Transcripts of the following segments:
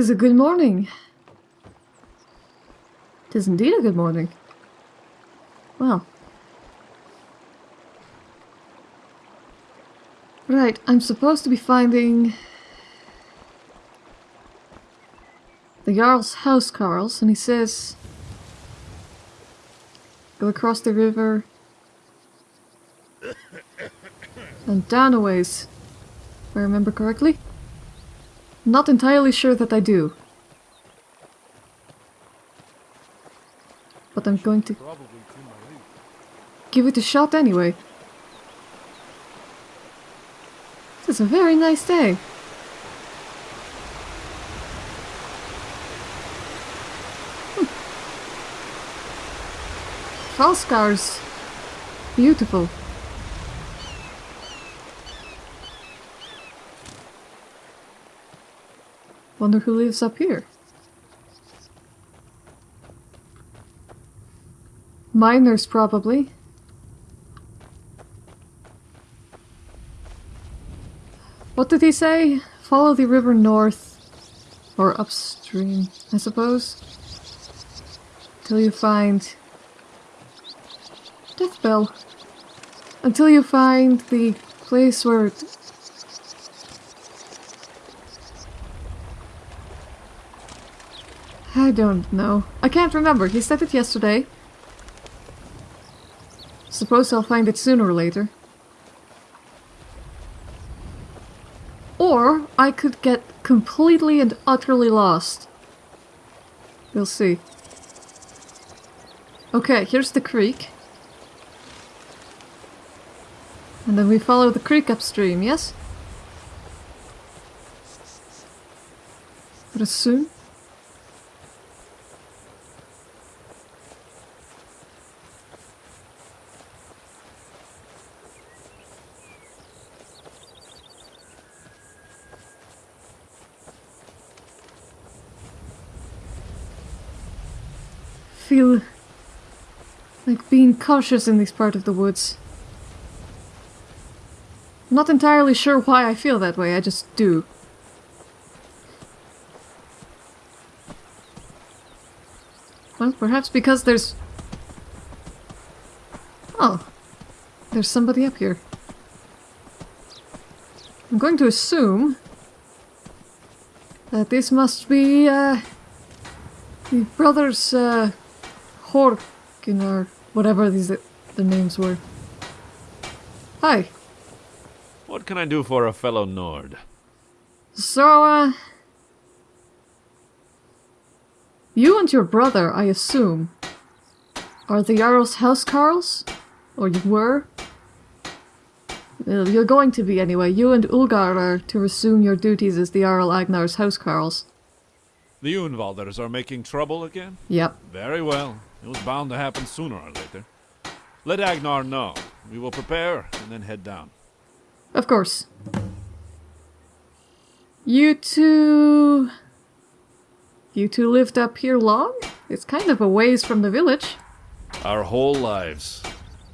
Tis a good morning. Tis indeed a good morning. Well. Right, I'm supposed to be finding... The Jarl's house, Carls, and he says... Go across the river... And down a ways. If I remember correctly. Not entirely sure that I do. But I'm going to give it a shot anyway. This is a very nice day. Hmm. Falskars. Beautiful. Wonder who lives up here. Miners, probably. What did he say? Follow the river north. Or upstream, I suppose. Till you find... Death Bell. Until you find the place where I don't know. I can't remember. He said it yesterday. Suppose I'll find it sooner or later. Or I could get completely and utterly lost. We'll see. Okay, here's the creek. And then we follow the creek upstream, yes? But soon. feel like being cautious in this part of the woods. Not entirely sure why I feel that way, I just do. Well, perhaps because there's... Oh. There's somebody up here. I'm going to assume that this must be, uh, the brothers, uh, Horkin or whatever these the names were. Hi. What can I do for a fellow Nord? So, uh... You and your brother, I assume, are the Jarl's housecarls? Or you were? you're going to be anyway. You and Ulgar are to resume your duties as the Jarl Agnar's housecarls. The Unvalders are making trouble again? Yep. Very well. It was bound to happen sooner or later. Let Agnar know. We will prepare and then head down. Of course. You two... You two lived up here long? It's kind of a ways from the village. Our whole lives.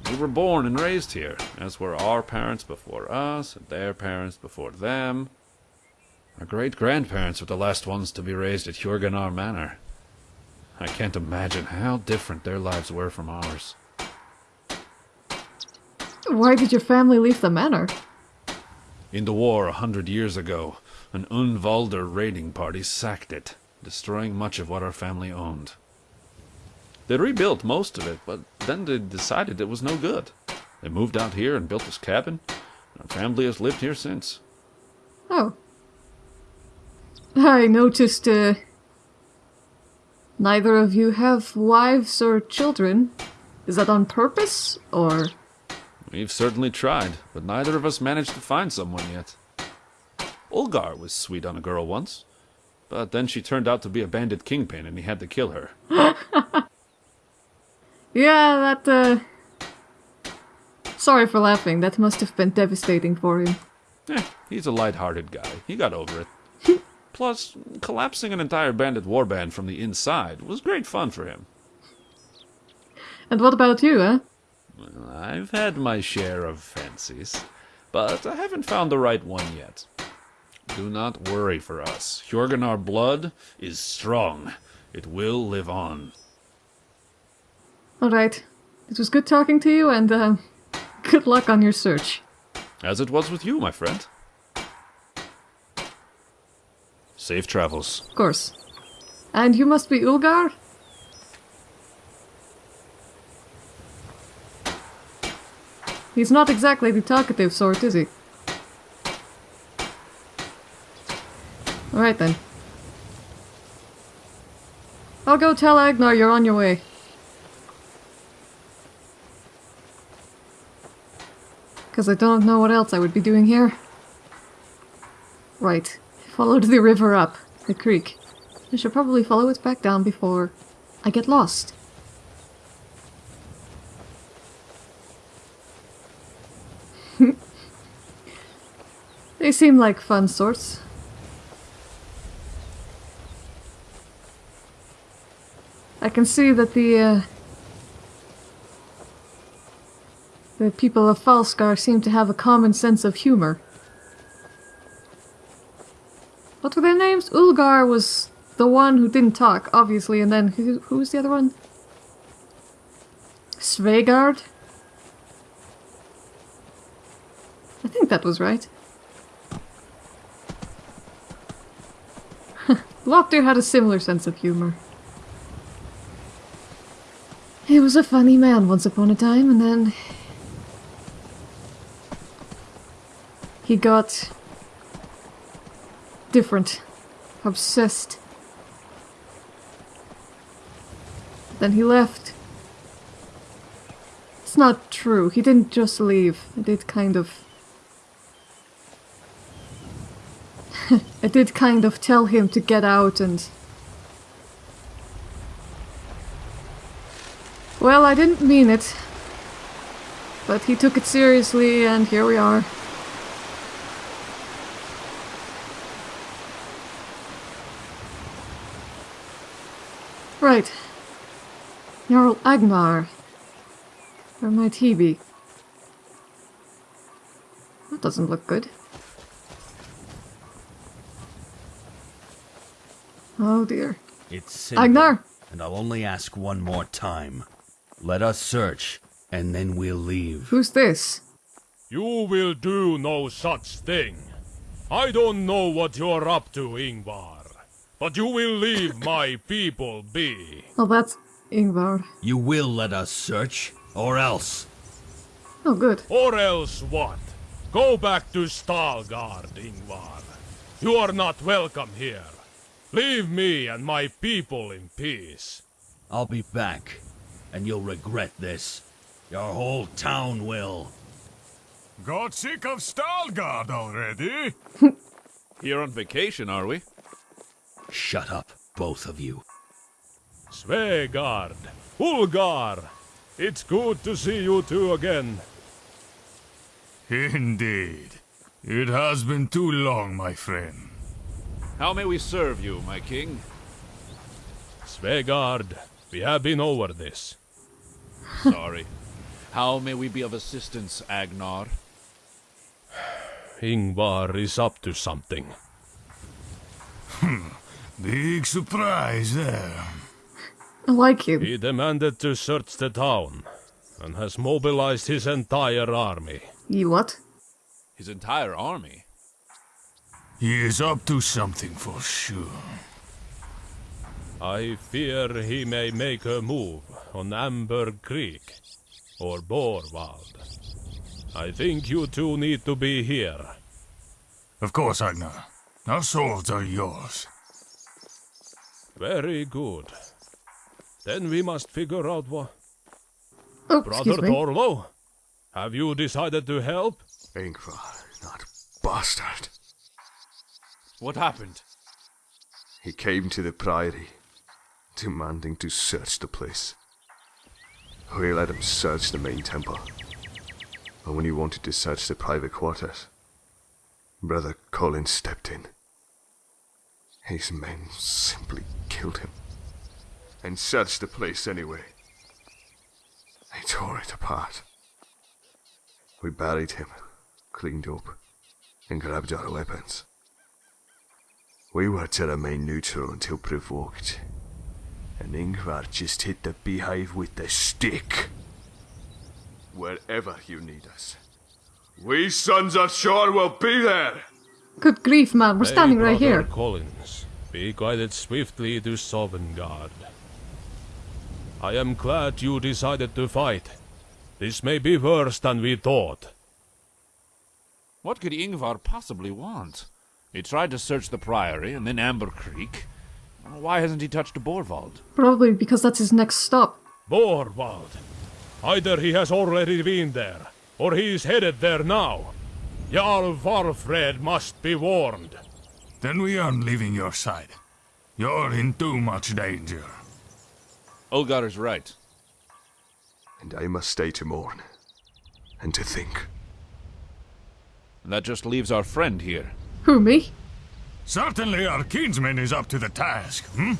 We were born and raised here, as were our parents before us, and their parents before them. Our great-grandparents were the last ones to be raised at Hjorganar Manor. I can't imagine how different their lives were from ours. Why did your family leave the manor? In the war a hundred years ago, an Unvalder raiding party sacked it, destroying much of what our family owned. They rebuilt most of it, but then they decided it was no good. They moved out here and built this cabin. Our family has lived here since. Oh. I noticed uh, Neither of you have wives or children. Is that on purpose, or...? We've certainly tried, but neither of us managed to find someone yet. Ulgar was sweet on a girl once, but then she turned out to be a bandit kingpin and he had to kill her. yeah, that, uh... Sorry for laughing, that must have been devastating for him. Eh, he's a light-hearted guy. He got over it. Plus, collapsing an entire bandit warband from the inside was great fun for him. And what about you, eh? Well, I've had my share of fancies, but I haven't found the right one yet. Do not worry for us. Hjorganar blood is strong. It will live on. Alright. It was good talking to you, and uh, good luck on your search. As it was with you, my friend. Safe travels. Of course. And you must be Ulgar? He's not exactly the talkative sort, is he? Alright then. I'll go tell Agnar you're on your way. Because I don't know what else I would be doing here. Right. Followed the river up, the creek. I should probably follow it back down before I get lost. they seem like fun sorts. I can see that the uh, the people of Falskaar seem to have a common sense of humor. What were their names? Ulgar was the one who didn't talk, obviously, and then who, who was the other one? Svegard? I think that was right. Lopter had a similar sense of humor. He was a funny man once upon a time, and then... He got... different. Obsessed. Then he left. It's not true. He didn't just leave. I did kind of... I did kind of tell him to get out and... Well, I didn't mean it. But he took it seriously and here we are. Right. Jarl Agnar. Where might he be? That doesn't look good. Oh dear. It's simple, Agnar! and I'll only ask one more time. Let us search, and then we'll leave. Who's this? You will do no such thing. I don't know what you're up to, Ingvar. But you will leave my people be. Oh, that's Ingvar. You will let us search, or else. Oh, good. Or else what? Go back to Stalgard, Ingvar. You are not welcome here. Leave me and my people in peace. I'll be back, and you'll regret this. Your whole town will. Got sick of Stalgard already? Here on vacation, are we? Shut up, both of you. Svegard, Ulgar, it's good to see you two again. Indeed. It has been too long, my friend. How may we serve you, my king? Svegard, we have been over this. Sorry. How may we be of assistance, Agnar? Ingvar is up to something. Hmm. Big surprise there. I like him. He demanded to search the town and has mobilized his entire army. You what? His entire army? He is up to something for sure. I fear he may make a move on Amber Creek or Borvald. I think you two need to be here. Of course, Agnar. Our swords are yours. Very good. Then we must figure out what. Oh, Brother excuse me. Torlo, have you decided to help? Ingvar, that bastard. What happened? He came to the Priory, demanding to search the place. We let him search the main temple. But when he wanted to search the private quarters, Brother Colin stepped in. His men simply killed him. And searched the place anyway. They tore it apart. We buried him, cleaned up, and grabbed our weapons. We were to remain neutral until provoked. And Ingvar just hit the beehive with the stick. Wherever you need us. We sons of Shor will be there! Good grief, man, we're Hey, standing right Brother here. Collins, be guided swiftly to Sovngarde. I am glad you decided to fight. This may be worse than we thought. What could Ingvar possibly want? He tried to search the Priory and then Amber Creek. Why hasn't he touched Borvald? Probably because that's his next stop. Borvald. Either he has already been there, or he is headed there now. Jarl Valfred must be warned. Then we aren't leaving your side. You're in too much danger. Ulgar is right. And I must stay to mourn. And to think. That just leaves our friend here. Who, me? Certainly our kinsman is up to the task, hmm?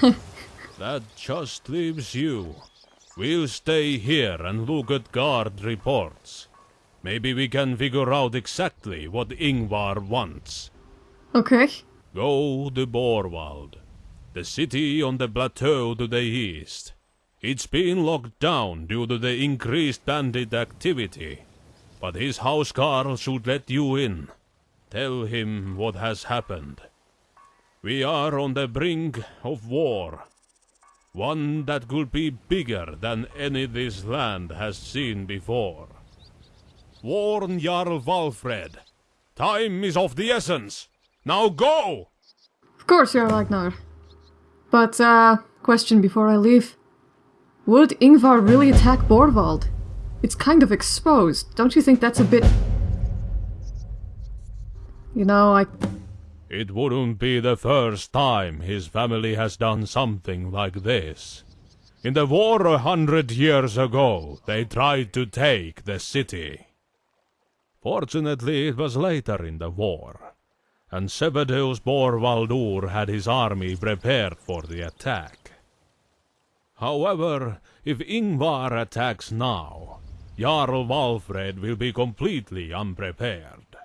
That just leaves you. We'll stay here and look at guard reports. Maybe we can figure out exactly what Ingvar wants. Okay. Go to Borvald, the city on the plateau to the east. It's been locked down due to the increased bandit activity, but his housecarl should let you in. Tell him what has happened. We are on the brink of war. One that could be bigger than any this land has seen before. Warn Jarl Valfred. Time is of the essence. Now go! Of course you're Ragnar. But, uh, question before I leave. Would Ingvar really attack Borvald? It's kind of exposed. Don't you think that's a bit... You know, I... It wouldn't be the first time his family has done something like this. In the war a hundred years ago, they tried to take the city. Fortunately, it was later in the war, and Sevedeus Borvaldur had his army prepared for the attack. However, if Ingvar attacks now, Jarl Valfred will be completely unprepared.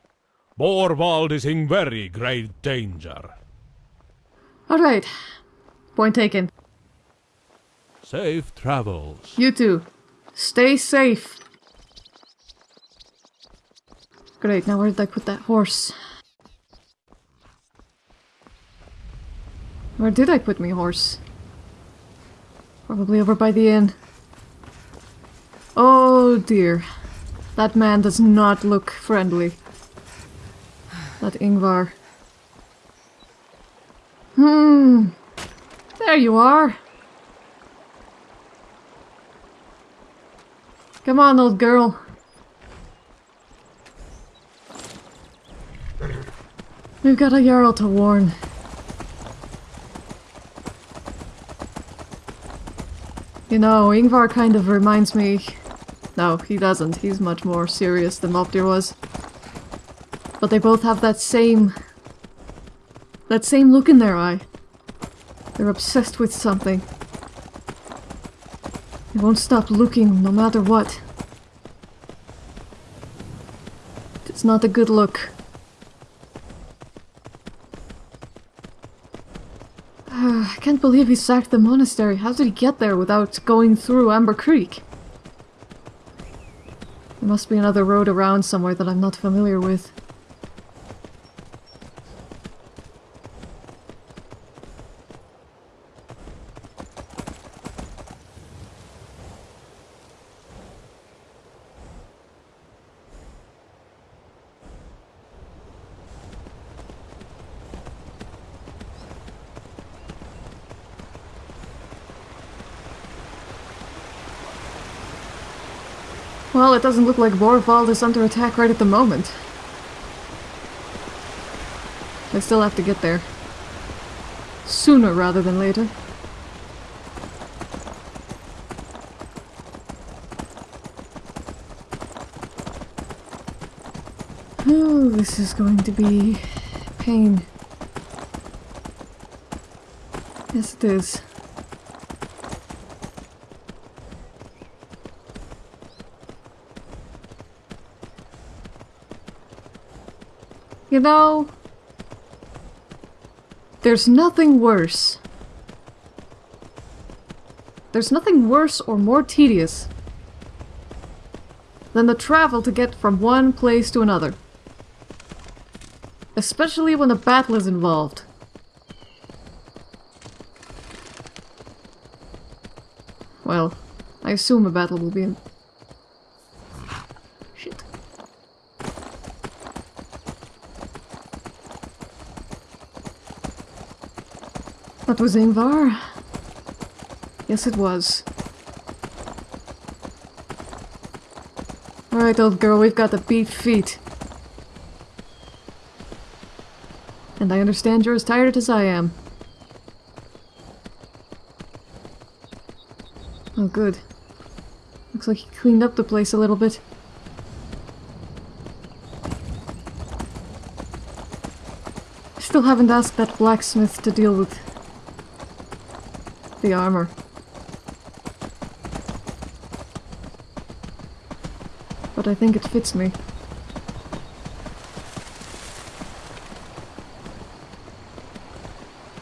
Borvald is in very great danger. Alright. Point taken. Safe travels. You two. Stay safe. Great, now where did I put that horse? Where did I put my horse? Probably over by the inn. Oh dear. That man does not look friendly. That Ingvar. Hmm. There you are. Come on, old girl. We've got a Jarl to warn. You know, Ingvar kind of reminds me... No, he doesn't. He's much more serious than Moptir was. But they both have that same... That same look in their eye. They're obsessed with something. They won't stop looking, no matter what. It's not a good look. Ah, I can't believe he sacked the monastery. How did he get there without going through Amber Creek? There must be another road around somewhere that I'm not familiar with. Well, it doesn't look like Borvald is under attack right at the moment. I still have to get there. Sooner rather than later. Oh, this is going to be pain. Yes, it is. You know, There's nothing worse. There's nothing worse or more tedious than the travel to get from one place to another. Especially when a battle is involved. Well, I assume a battle will be. That was Ingvar? Yes, it was. Alright, old girl, we've got the beat feet. And I understand you're as tired as I am. Oh, good. Looks like he cleaned up the place a little bit. Still haven't asked that blacksmith to deal with the armor. But I think it fits me.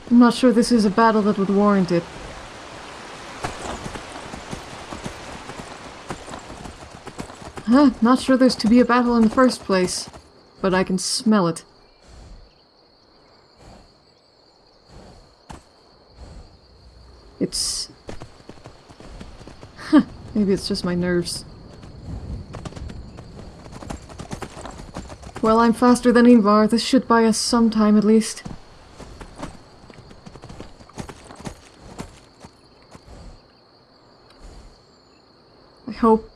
I'm not sure this is a battle that would warrant it. Huh, not sure there's to be a battle in the first place, but I can smell it. It's... Maybe it's just my nerves. Well, I'm faster than Ingvar. This should buy us some time at least. I hope.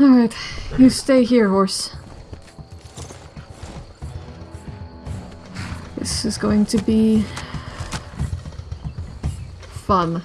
Alright, you stay here, horse. This is going to be... fun.